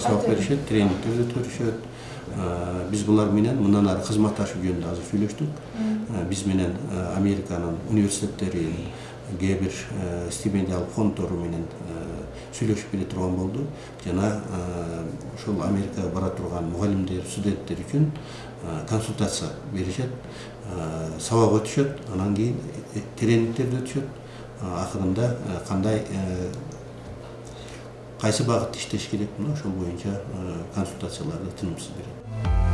сабак беришет тренингдер өткөрүшөт биз булар менен мындан ары кызматташуу жөнүндө азыр сүйлөштүк биз менен американын университеттеринин кээ бир стипендиялык фонддору менен сүйлөшүп келе турган болду жана ошол америкага бара турган мугалимдер студенттер үчүн консультация беришет сабак өтүшөт анан кийин тренингтерди өтүшөт акырында кандай кайсы багытта иштеш керек мына ошол боюнча консультацияларды тынымсыз берет